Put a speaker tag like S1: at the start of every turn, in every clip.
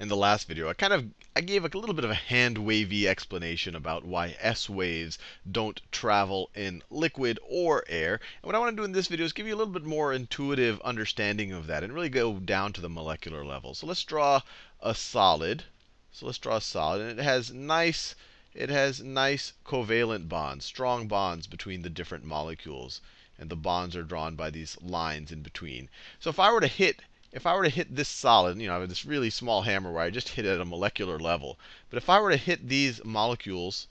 S1: in the last video, I kind of I gave a little bit of a hand wavy explanation about why S waves don't travel in liquid or air. And what I want to do in this video is give you a little bit more intuitive understanding of that and really go down to the molecular level. So let's draw a solid. So let's draw a solid, and it has nice it has nice covalent bonds, strong bonds between the different molecules. And the bonds are drawn by these lines in between. So if I were to hit if I were to hit this solid, you know, I have this really small hammer where I just hit it at a molecular level. But if I were to hit these molecules,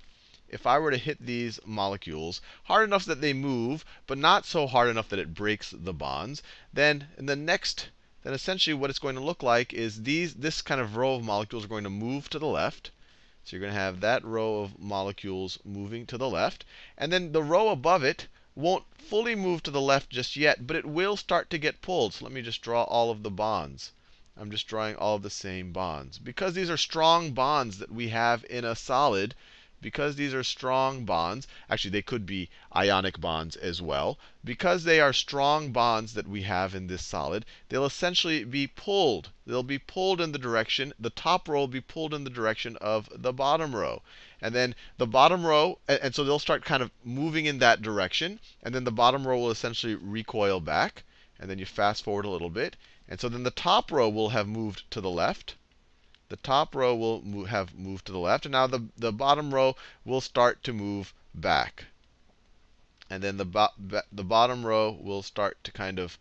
S1: if I were to hit these molecules hard enough that they move, but not so hard enough that it breaks the bonds, then in the next, then essentially what it's going to look like is these this kind of row of molecules are going to move to the left. So you're going to have that row of molecules moving to the left. And then the row above it won't fully move to the left just yet, but it will start to get pulled. So let me just draw all of the bonds. I'm just drawing all of the same bonds. Because these are strong bonds that we have in a solid, because these are strong bonds, actually they could be ionic bonds as well. Because they are strong bonds that we have in this solid, they'll essentially be pulled. They'll be pulled in the direction, the top row will be pulled in the direction of the bottom row. And then the bottom row, and so they'll start kind of moving in that direction. And then the bottom row will essentially recoil back. And then you fast forward a little bit. And so then the top row will have moved to the left the top row will move, have moved to the left. And now the, the bottom row will start to move back. And then the, bo the bottom row will start to kind of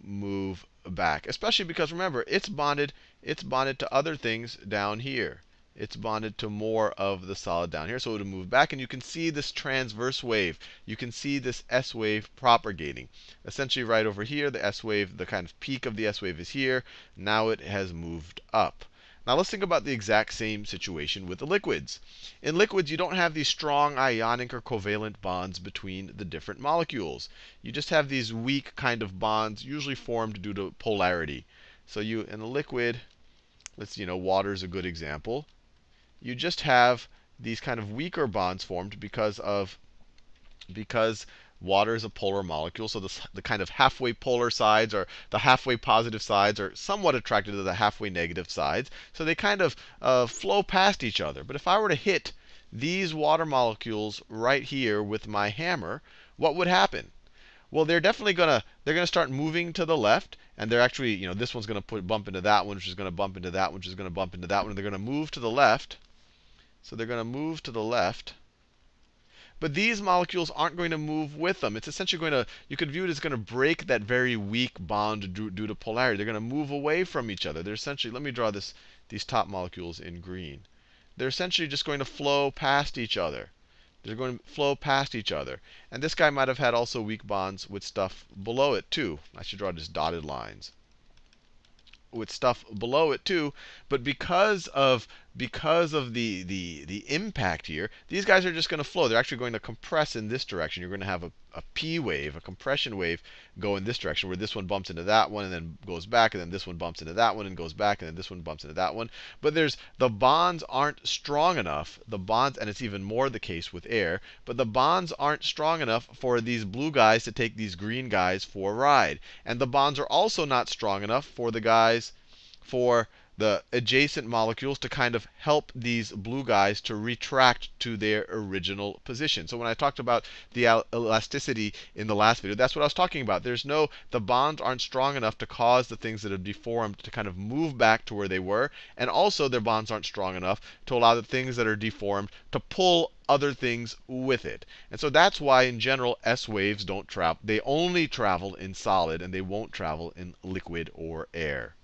S1: move back. Especially because remember, it's bonded, it's bonded to other things down here. It's bonded to more of the solid down here. So it will move back. And you can see this transverse wave. You can see this S wave propagating. Essentially, right over here, the S wave, the kind of peak of the S wave is here. Now it has moved up. Now let's think about the exact same situation with the liquids. In liquids, you don't have these strong ionic or covalent bonds between the different molecules. You just have these weak kind of bonds, usually formed due to polarity. So you in a liquid, let's you know, water is a good example. You just have these kind of weaker bonds formed because of because Water is a polar molecule, so the, the kind of halfway polar sides or the halfway positive sides are somewhat attracted to the halfway negative sides. So they kind of uh, flow past each other. But if I were to hit these water molecules right here with my hammer, what would happen? Well, they're definitely going to they're to start moving to the left, and they're actually, you know, this one's going to put bump into that one, which is going to bump into that one, which is going to bump into that one, and they're going to move to the left. So they're going to move to the left. But these molecules aren't going to move with them. It's essentially going to, you could view it as going to break that very weak bond due, due to polarity. They're going to move away from each other. They're essentially, let me draw this, these top molecules in green. They're essentially just going to flow past each other. They're going to flow past each other. And this guy might have had also weak bonds with stuff below it too. I should draw just dotted lines with stuff below it too. But because of because of the the the impact here, these guys are just going to flow. They're actually going to compress in this direction. You're going to have a, a p wave, a compression wave, go in this direction, where this one bumps into that one and then goes back, and then this one bumps into that one and goes back, and then this one bumps into that one. But there's the bonds aren't strong enough. The bonds, and it's even more the case with air, but the bonds aren't strong enough for these blue guys to take these green guys for a ride. And the bonds are also not strong enough for the guys for the adjacent molecules to kind of help these blue guys to retract to their original position. So when I talked about the elasticity in the last video, that's what I was talking about. There's no, the bonds aren't strong enough to cause the things that have deformed to kind of move back to where they were. And also their bonds aren't strong enough to allow the things that are deformed to pull other things with it. And so that's why in general S waves don't travel. They only travel in solid and they won't travel in liquid or air.